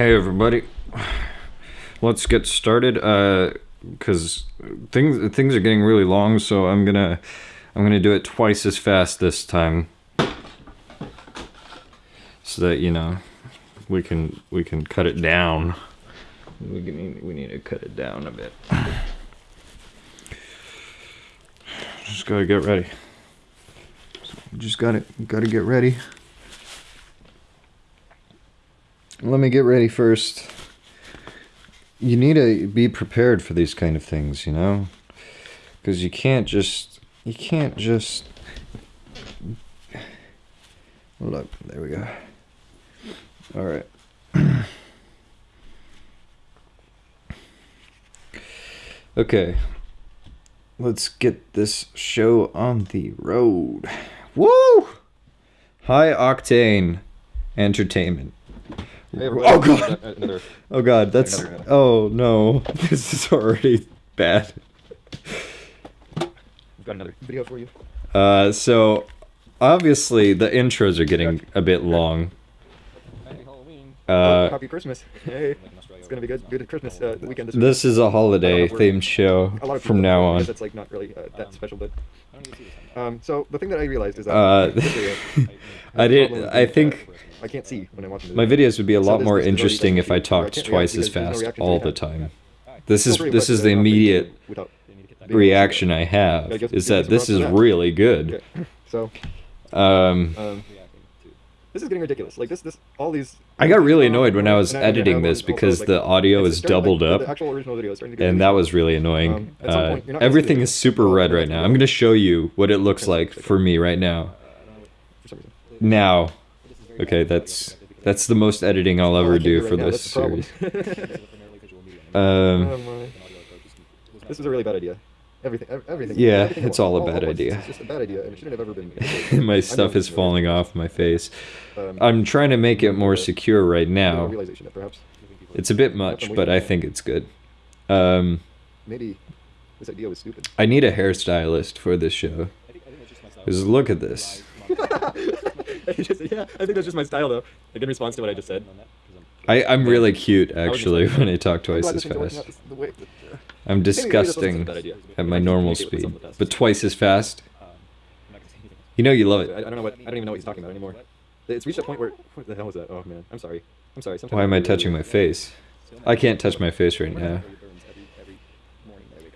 Hey everybody, let's get started. Uh, cause things things are getting really long, so I'm gonna I'm gonna do it twice as fast this time, so that you know we can we can cut it down. We can, we need to cut it down a bit. Just gotta get ready. Just gotta gotta get ready. Let me get ready first. You need to be prepared for these kind of things, you know? Because you can't just. You can't just. Look, there we go. Alright. okay. Let's get this show on the road. Woo! High octane entertainment. Oh. God. Uh, Another. Oh god, that's Another- oh no, this is already bad. I've got another video for you. Uh, so obviously the intros are getting a bit long. Happy Halloween. Uh, Happy Christmas. Hey, it's gonna be good. Good Christmas uh, weekend this, this is a holiday I don't know, we're- themed show A lot of from now on. because It's like not really uh, that special, but. Um, so the thing that I realized is that Uh, I did. problem I think uh, I can't see when I'm watching. my videos would be a lot more this is really interesting if I basically I talked twice as because no fast all the time. This is this is the the uh, video immediate reaction I have is that this is really good. Okay. So Um, um, this is getting ridiculous. Like this, this, all these. I got really annoyed when I was editing this because like, the audio is doubled like, up. The actual original video is starting to get and that was really annoying. Um, Uh, point, you're not gonna see everything is super red right now. I'm going to show you what it looks like for me right now. reason. Now, okay, that's that's the most editing I'll ever do for this that's the problem. series. Oh Um. This was a really bad idea. Everything, everything. Yeah, everything it's at all a bad once. idea. It's just a bad idea, and it shouldn't have ever been. my stuff is falling off my face. Um, I'm trying to make it more secure right now. realization that perhaps It's a bit much, but I think it's good. Um, maybe this idea was stupid. I need a hairstylist for this show. Because look at this. Just- yeah, I think that's just my style, though. Like in response to what I just said. I, I'm really cute, actually, when I talk twice as this thing's working fast. I'm maybe this wasn't such a disgusting bad idea. at my normal speed, but twice as fast. Um, you know you love it. I don't know what I don't even know what he's talking about anymore. It's reached a point where what the hell was that? Oh man, I'm sorry. I'm sorry. Sometimes Why am I touching my face? I can't touch my face right now.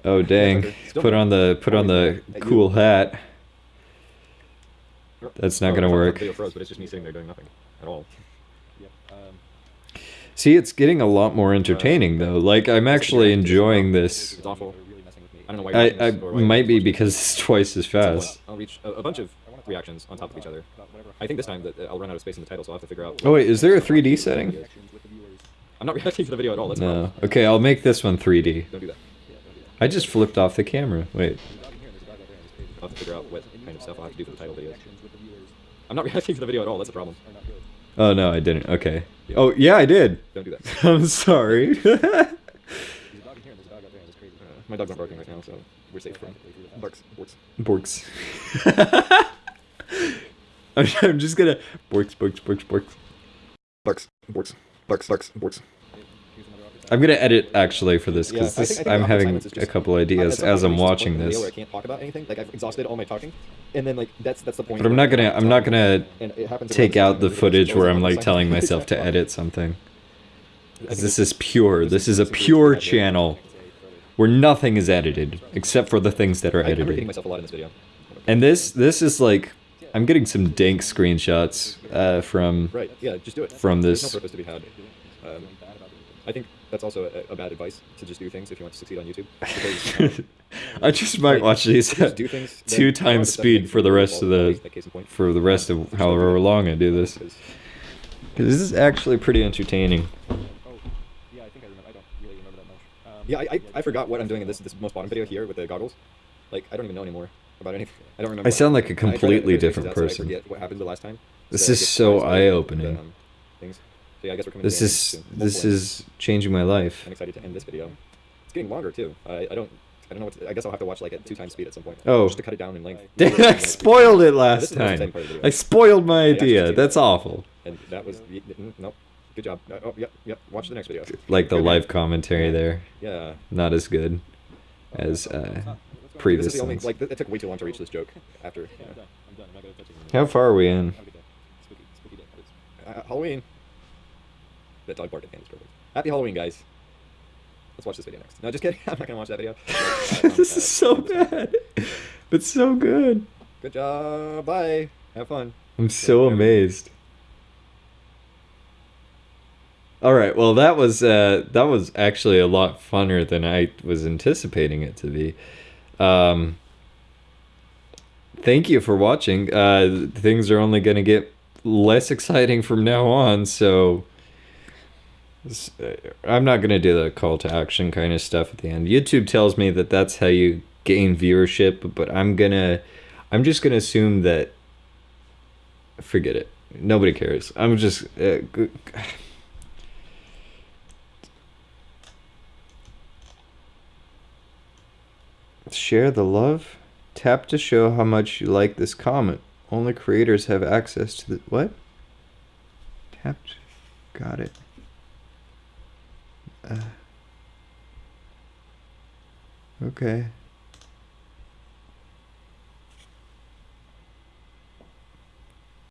Oh dang! Put on the put on the cool hat. That's not Oh, gonna I thought the work. Video froze, but it's just me sitting there doing nothing at all. See, it's getting a lot more entertaining though. Like I'm actually enjoying this. I don't know why. I, watching I this or why you're might be because it's twice as At some point, fast. I'll reach a, bunch of reactions on top of each other. I think this time that I'll run out of space in the title, so I'll have to figure out. Oh wait, is there a 3D setting? I'm not reacting to the video at all. That's No. Okay, I'll make this one 3D. Don't do that. I just flipped off the camera. Wait. I'll have to figure out what kind of stuff I'll have to do for the title videos. I'm not reacting to the video at all. That's a problem. Oh no, I didn't. Okay. Oh yeah, I did. Don't do that. I'm sorry. My dog's not barking right now, so we're safe from barks. Borks. Borks. I'm, I'm just gonna borks, borks, borks, borks. Barks. Borks. Barks. Barks. Borks. I'm gonna edit actually for this Yeah, because I this think- I think I'm having a couple ideas as I'm I reach this watching point in the video this. I can't talk about anything. Like I've exhausted all my talking, and then like that's that's the point. But I'm not gonna I'm not gonna and it happens at take out the footage where I'm like telling myself to edit something. I think 'Cause it's- This is pure. This is a pure channel where nothing is edited except for the things that are I, I'm repeating edited. myself a lot in this video. And this this is like I'm getting some dank screenshots uh, from Right. Yeah. Just do it. From this- no purpose to be had. Um, I think that's also a, a bad advice to just do things if you want to succeed on YouTube. Because, um, I just might like, watch these if do things two times speed for the rest of the case in point. for the rest of however long I do this. Because- this is actually pretty entertaining. Oh, yeah, I think I remember. I don't really remember that much. Um, yeah, I, I, I forgot what I'm doing in this this most bottom video here with the goggles. Like I don't even know anymore about anything. I don't remember. I sound like a completely different out so I person. forget what happened the last time. This So is get so surprised by the, eye-opening. um, Things. So yeah, I guess we're coming. This to the end is soon, this hopefully. is changing my life. I'm excited to end this video. It's getting longer too. I, I don't. I don't know what. To, I guess I'll have to watch like at two times speed at some point. Oh. Just to cut it down in length. I spoiled it last is the most exciting time. part of the I spoiled my idea. did. That's awful. And that was mm, nope. Good job. Uh, oh, yep, yep. Watch the next video. Like the Good, live commentary there, Yeah. not as good as uh, previous This is the only like it took way too long to reach this joke after. Yeah, Yeah. I'm done. I'm done. I'm not gonna touch it. How far are we in? Have a good day. Spooky, spooky day. It's- Uh, Halloween. That dog barked at the perfect. Happy Halloween, guys. Let's watch this video next. No, just kidding. I'm not gonna watch that video. Um, this uh, is so bad, but so good. Good job. Bye. Have fun. I'm so whatever. amazed. All right, well that was uh, that was actually a lot funner than I was anticipating it to be. Um, thank you for watching. Uh, things are only going to get less exciting from now on, so I'm not going to do the call to action kind of stuff at the end. YouTube tells me that that's how you gain viewership, but I'm gonna, I'm just gonna assume that forget it. Nobody cares. I'm just. Uh, Share the love. Tap to show how much you like this comment. Only creators have access to the what? Tapped. Got it. Uh, okay.